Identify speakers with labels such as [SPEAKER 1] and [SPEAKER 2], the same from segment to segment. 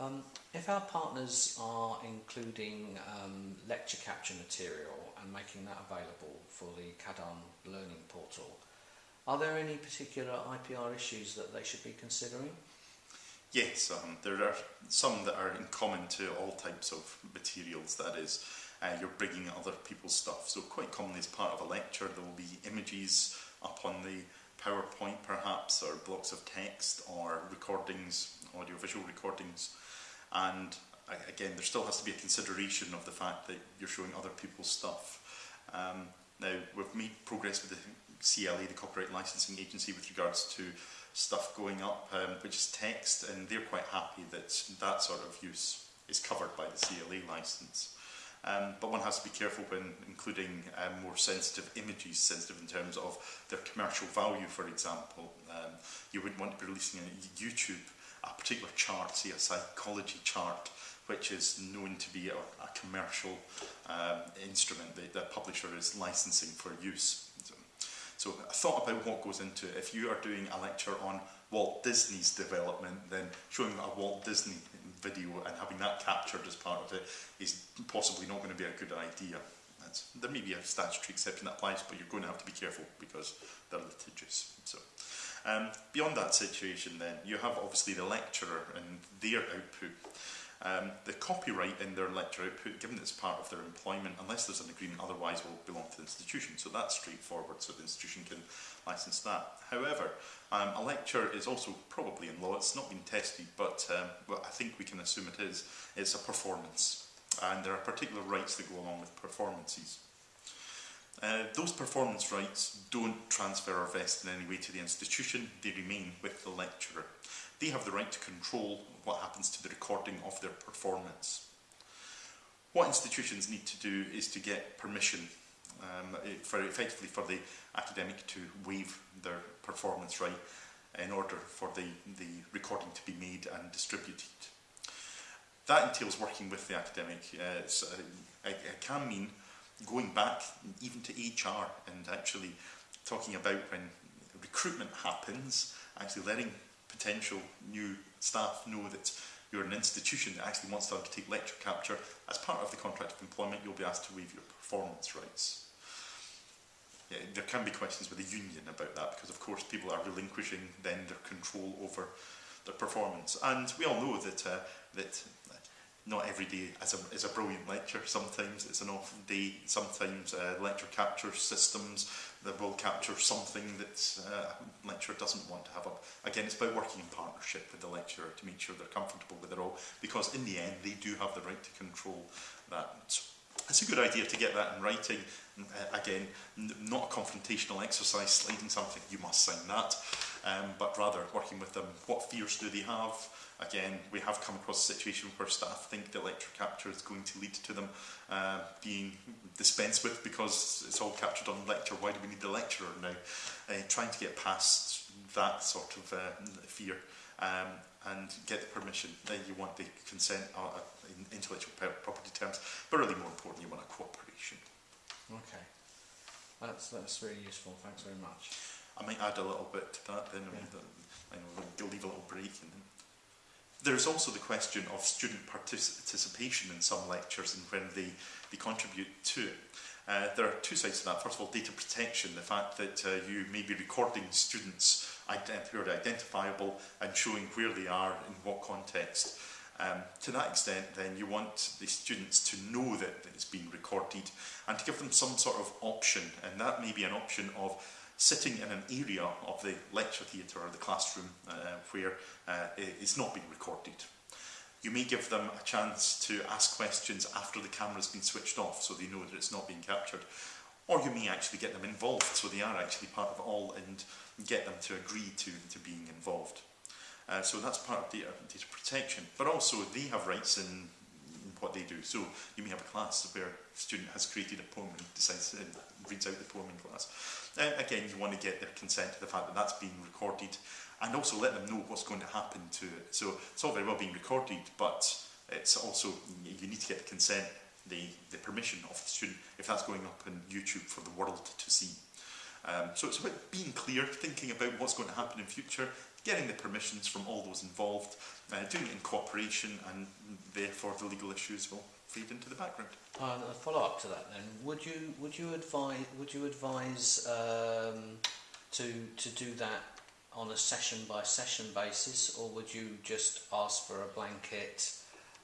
[SPEAKER 1] Um, if our partners are including um, lecture capture material and making that available for the CADAN learning portal, are there any particular IPR issues that they should be considering?
[SPEAKER 2] Yes, um, there are some that are in common to all types of materials, that is, uh, you're bringing other people's stuff. So quite commonly as part of a lecture there will be images up on the PowerPoint perhaps, or blocks of text, or recordings, audio-visual recordings. And again, there still has to be a consideration of the fact that you're showing other people's stuff. Um, now, we've made progress with the CLA, the Copyright Licensing Agency, with regards to stuff going up, um, which is text, and they're quite happy that that sort of use is covered by the CLA license. Um, but one has to be careful when including um, more sensitive images, sensitive in terms of their commercial value, for example. Um, you wouldn't want to be releasing on YouTube a particular chart, say a psychology chart, which is known to be a, a commercial um, instrument that the publisher is licensing for use. So, so I thought about what goes into it. If you are doing a lecture on Walt Disney's development, then showing a Walt Disney video and having that captured as part of it is possibly not going to be a good idea. That's, there may be a statutory exception that applies, but you're going to have to be careful because they're litigious. So, um, beyond that situation then, you have obviously the lecturer and their output. Um, the copyright in their lecture output, given it's part of their employment, unless there's an agreement otherwise, will belong to the institution. So that's straightforward, so the institution can license that. However, um, a lecture is also probably in law, it's not been tested, but um, well, I think we can assume it is, it's a performance. And there are particular rights that go along with performances. Uh, those performance rights don't transfer or vest in any way to the institution, they remain with the lecturer. They have the right to control what happens to recording of their performance. What institutions need to do is to get permission um, for effectively for the academic to waive their performance right in order for the, the recording to be made and distributed. That entails working with the academic. Uh, so it, it can mean going back even to HR and actually talking about when recruitment happens, actually letting potential new staff know that you're an institution that actually wants to undertake lecture capture. As part of the contract of employment, you'll be asked to waive your performance rights. Yeah, there can be questions with the union about that because, of course, people are relinquishing then their control over their performance. And we all know that uh, that not every day is a, is a brilliant lecture. Sometimes it's an off day. Sometimes uh, lecture capture systems that will capture something that uh, lecturer doesn't want to have up. Again, it's by working in partnership with the lecturer to make sure they're comfortable with it all, because in the end, they do have the right to control that. So it's a good idea to get that in writing. Uh, again, not a confrontational exercise, sliding something, you must sign that. Um, but rather working with them. What fears do they have? Again, we have come across a situation where staff think the lecture capture is going to lead to them uh, being dispensed with because it's all captured on lecture. Why do we need the lecturer now? Uh, trying to get past that sort of uh, fear um, and get the permission. Then you want the consent uh, in intellectual property terms, but really more important, you want a cooperation.
[SPEAKER 1] Okay, that's that's very useful. Thanks very much.
[SPEAKER 2] I might add a little bit to that. Then yeah. I know we'll leave a little break and then There's also the question of student participation in some lectures and when they, they contribute to it. Uh, there are two sides to that. First of all, data protection, the fact that uh, you may be recording students who are identifiable and showing where they are in what context. Um, to that extent, then you want the students to know that, that it's being recorded and to give them some sort of option. And that may be an option of sitting in an area of the lecture theatre or the classroom uh, where uh, it's not being recorded. You may give them a chance to ask questions after the camera's been switched off so they know that it's not being captured. Or you may actually get them involved so they are actually part of all and get them to agree to, to being involved. Uh, so that's part of data, data protection. But also they have rights in what they do. So you may have a class where a student has created a poem and decides and reads out the poem in class. Uh, again, you want to get their consent to the fact that that's being recorded and also let them know what's going to happen to it. So it's all very well being recorded, but it's also, you need to get the consent, the, the permission of the student if that's going up on YouTube for the world to see. Um, so it's about being clear, thinking about what's going to happen in future, getting the permissions from all those involved, uh, doing it in cooperation, and therefore the legal issues will fade into the background.
[SPEAKER 1] And a follow up to that, then, would you would you advise would you advise um, to to do that on a session by session basis, or would you just ask for a blanket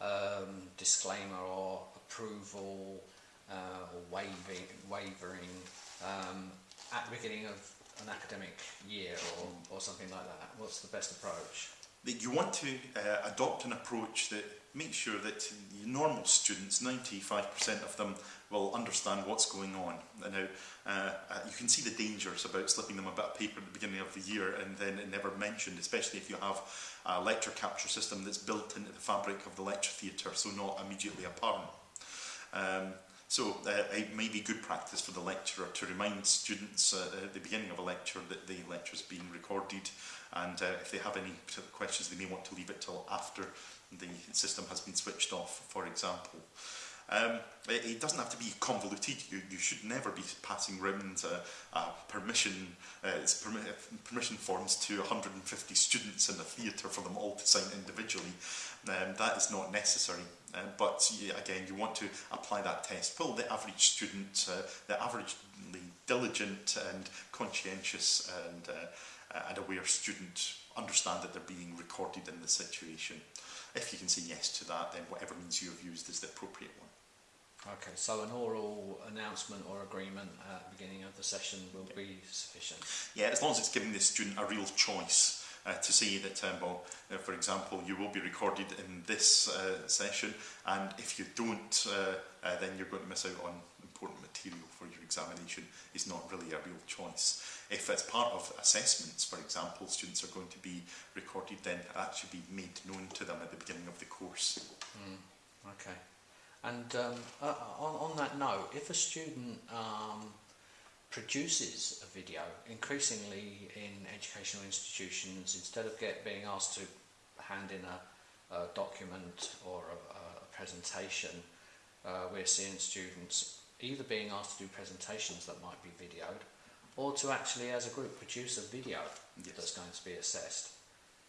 [SPEAKER 1] um, disclaimer or approval uh, or waiving wavering um, at the beginning of an academic year or, or something like that? What's the best approach?
[SPEAKER 2] That You want to uh, adopt an approach that makes sure that normal students, 95% of them, will understand what's going on. Now, uh, uh, you can see the dangers about slipping them a bit of paper at the beginning of the year and then it never mentioned, especially if you have a lecture capture system that's built into the fabric of the lecture theatre, so not immediately apparent. Um, So uh, it may be good practice for the lecturer to remind students uh, at the beginning of a lecture that the lecture is being recorded and uh, if they have any questions they may want to leave it till after the system has been switched off, for example. Um, it, it doesn't have to be convoluted. You, you should never be passing around uh, uh, permission uh, permi uh, permission forms to 150 students in a theatre for them all to sign individually. Um, that is not necessary. Uh, but again, you want to apply that test. Will the average student, uh, the averagely diligent and conscientious and, uh, and aware student understand that they're being recorded in the situation? If you can say yes to that, then whatever means you have used is the appropriate one.
[SPEAKER 1] Okay, so an oral announcement or agreement at the beginning of the session will be sufficient?
[SPEAKER 2] Yeah, as long as it's giving the student a real choice uh, to say that, um, well, uh, for example, you will be recorded in this uh, session, and if you don't, uh, uh, then you're going to miss out on important material for your examination, is not really a real choice. If it's part of assessments, for example, students are going to be recorded, then that should be made known to them at the beginning of the course.
[SPEAKER 1] Mm, okay. And um, uh, on, on that note, if a student um, produces a video, increasingly in educational institutions, instead of get being asked to hand in a, a document or a, a presentation, uh, we're seeing students either being asked to do presentations that might be videoed, or to actually, as a group, produce a video yes. that's going to be assessed.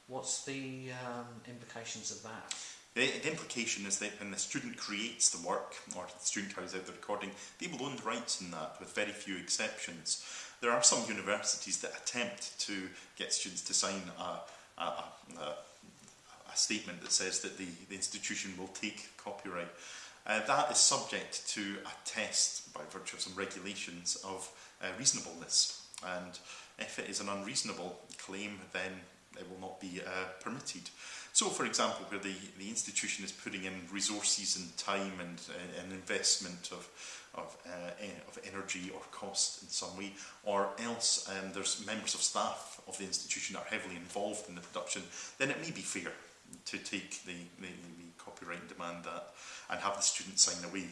[SPEAKER 1] What's the um, implications of that?
[SPEAKER 2] The, implication is that when the student creates the work, or the student carries out the recording, they will own the rights in that, with very few exceptions. There are some universities that attempt to get students to sign a, a, a, a statement that says that the, the institution will take copyright. Uh, that is subject to a test by virtue of some regulations of uh, reasonableness. And if it is an unreasonable claim, then it will not be uh, permitted. So, for example, where the, the institution is putting in resources and time and uh, an investment of, of, uh, e, of energy or cost in some way, or else um, there's members of staff of the institution that are heavily involved in the production, then it may be fair to take the, the, the copyright demand that and have the student sign away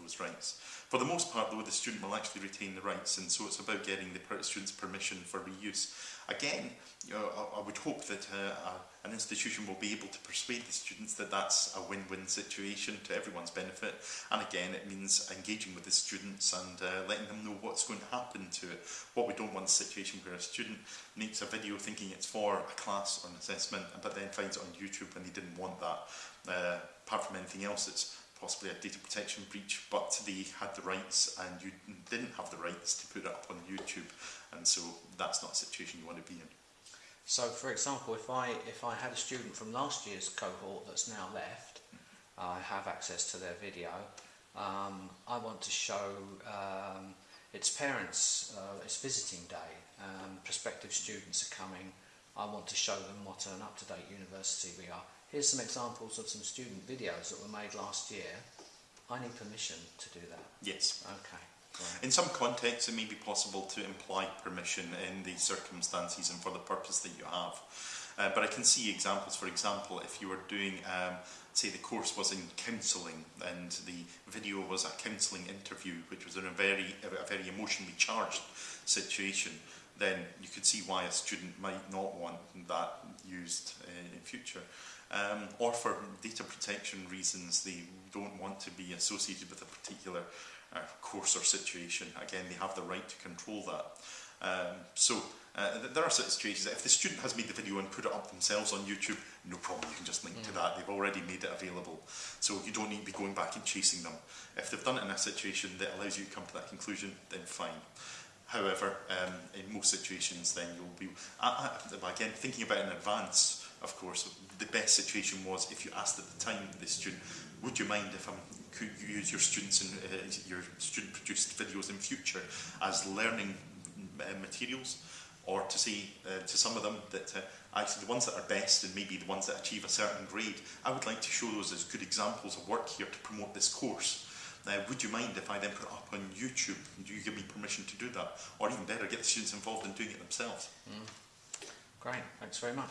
[SPEAKER 2] those rights. For the most part, though, the student will actually retain the rights, and so it's about getting the student's permission for reuse. Again, you know, I, I would hope that uh, an institution will be able to persuade the students that that's a win-win situation to everyone's benefit. And again, it means engaging with the students and uh, letting them know what's going to happen to it. What we don't want is a situation where a student makes a video thinking it's for a class or an assessment, but then finds it on YouTube and they didn't want that. Uh, apart from anything else, it's possibly a data protection breach, but they had the rights and you didn't have the rights to put it up on YouTube, and so that's not a situation you want to be in.
[SPEAKER 1] So, for example, if I if I had a student from last year's cohort that's now left, I have access to their video. Um, I want to show um, its parents, uh, it's visiting day, um, prospective students are coming. I want to show them what an up-to-date university we are. Here's some examples of some student videos that were made last year. I need permission to do that.
[SPEAKER 2] Yes.
[SPEAKER 1] Okay.
[SPEAKER 2] Right. In some contexts, it may be possible to imply permission in the circumstances and for the purpose that you have. Uh, but I can see examples, for example, if you were doing, um, say the course was in counselling and the video was a counselling interview, which was in a very, a very emotionally charged situation, then you could see why a student might not want that used future um, or for data protection reasons they don't want to be associated with a particular uh, course or situation. Again, they have the right to control that. Um, so uh, there are situations that if the student has made the video and put it up themselves on YouTube, no problem, you can just link to
[SPEAKER 1] Mm.
[SPEAKER 2] that. They've already made it available. So you don't need to be going back and chasing them. If they've done it in a situation that allows you to come to that conclusion, then fine. However, um, in most situations, then you'll be, I, I, again, thinking about it in advance, of course, the best situation was if you asked at the time the student, would you mind if I could use your students and uh, your student produced videos in future as learning uh, materials? Or to say uh, to some of them that uh, actually the ones that are best and maybe the ones that achieve a certain grade, I would like to show those as good examples of work here to promote this course. Uh, would you mind if I then put it up on YouTube? Do you give me permission to do that? Or even better, get the students involved in doing it themselves.
[SPEAKER 1] Great, thanks very much.